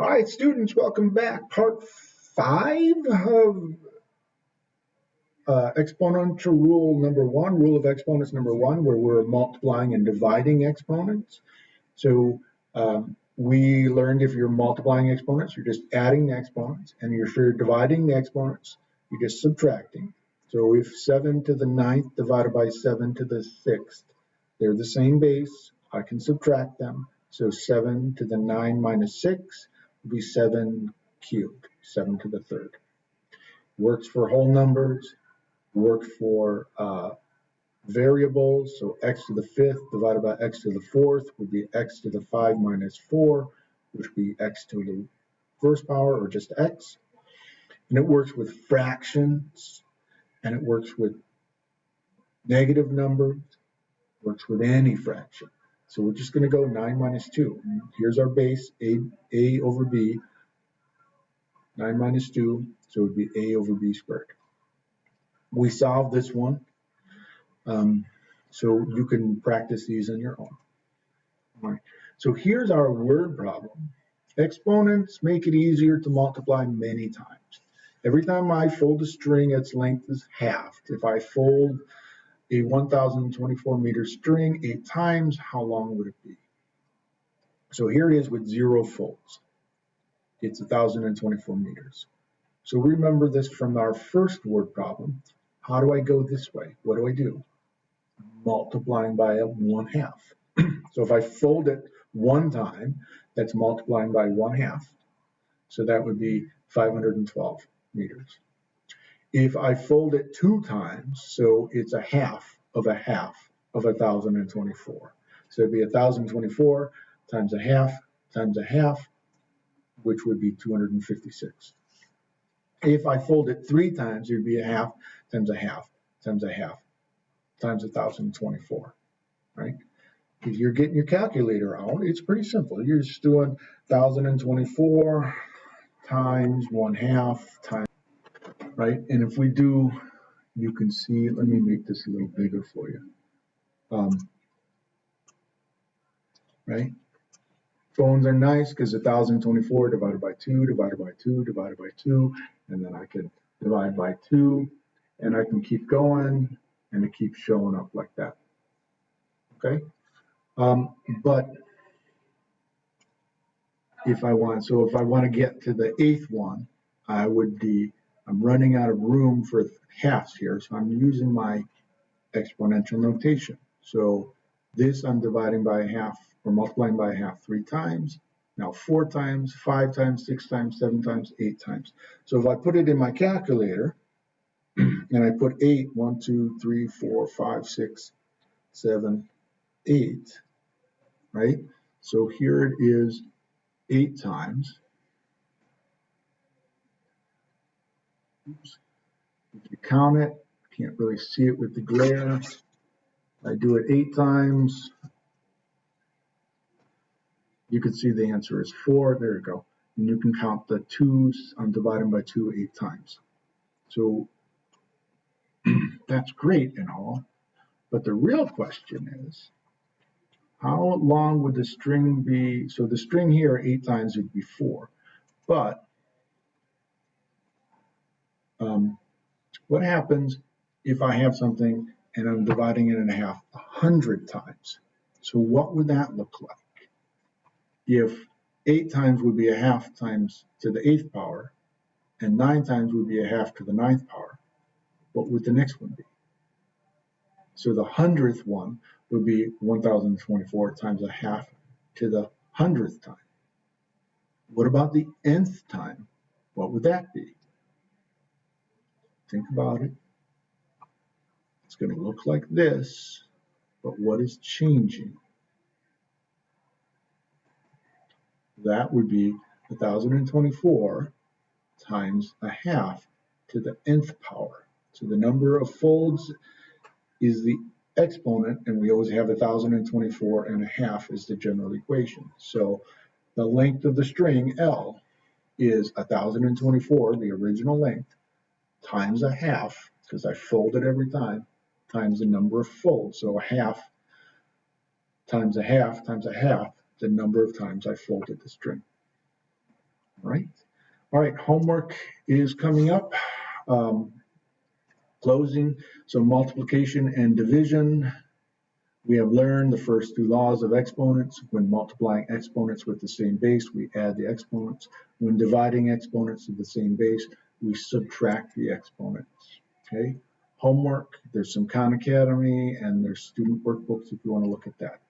All right, students, welcome back. Part five of uh, exponential rule number one, rule of exponents number one, where we're multiplying and dividing exponents. So um, we learned if you're multiplying exponents, you're just adding the exponents, and if you're dividing the exponents, you're just subtracting. So if 7 to the ninth divided by 7 to the sixth, they're the same base, I can subtract them. So 7 to the 9 minus 6 be 7 cubed, 7 to the third. Works for whole numbers, works for uh, variables. So x to the fifth divided by x to the fourth would be x to the 5 minus 4, which would be x to the first power or just x. And it works with fractions and it works with negative numbers, works with any fraction. So we're just going to go 9 minus 2. Here's our base, a, a over b. 9 minus 2, so it would be a over b squared. We solved this one, um, so you can practice these on your own. All right. So here's our word problem. Exponents make it easier to multiply many times. Every time I fold a string, its length is halved. If I fold a 1024 meter string eight times, how long would it be? So here it is with zero folds. It's 1024 meters. So remember this from our first word problem. How do I go this way? What do I do? Multiplying by a one half. so if I fold it one time, that's multiplying by one half. So that would be 512 meters if I fold it two times, so it's a half of a half of 1,024. So it'd be 1,024 times a half times a half, which would be 256. If I fold it three times, it'd be a half times a half times a half times 1,024, right? If you're getting your calculator out, it's pretty simple. You're just doing 1,024 times one half times right? And if we do, you can see, let me make this a little bigger for you. Um, right? Phones are nice because 1024 divided by 2 divided by 2 divided by 2, and then I can divide by 2, and I can keep going, and it keeps showing up like that. Okay? Um, but if I want, so if I want to get to the eighth one, I would be I'm running out of room for halves here, so I'm using my exponential notation. So this I'm dividing by a half or multiplying by a half three times. Now four times, five times, six times, seven times, eight times. So if I put it in my calculator and I put eight, one, two, three, four, five, six, seven, eight, right? So here it is eight times. If you count it, can't really see it with the glare. I do it eight times. You can see the answer is four. There you go. And you can count the twos. I'm dividing by two eight times. So that's great and all. But the real question is, how long would the string be? So the string here eight times would be four. But um, what happens if I have something and I'm dividing it in a half a hundred times? So what would that look like? If eight times would be a half times to the eighth power, and nine times would be a half to the ninth power, what would the next one be? So the hundredth one would be 1024 times a half to the hundredth time. What about the nth time? What would that be? Think about it. It's going to look like this, but what is changing? That would be 1024 times a half to the nth power. So the number of folds is the exponent, and we always have 1024 and a half is the general equation. So the length of the string L is 1024, the original length, times a half, because I fold it every time, times the number of folds. So a half times a half times a half, the number of times I folded the string. right? All right, homework is coming up. Um, closing, so multiplication and division. We have learned the first two laws of exponents. When multiplying exponents with the same base, we add the exponents. When dividing exponents of the same base, we subtract the exponents. Okay. Homework, there's some Khan Academy and there's student workbooks if you want to look at that.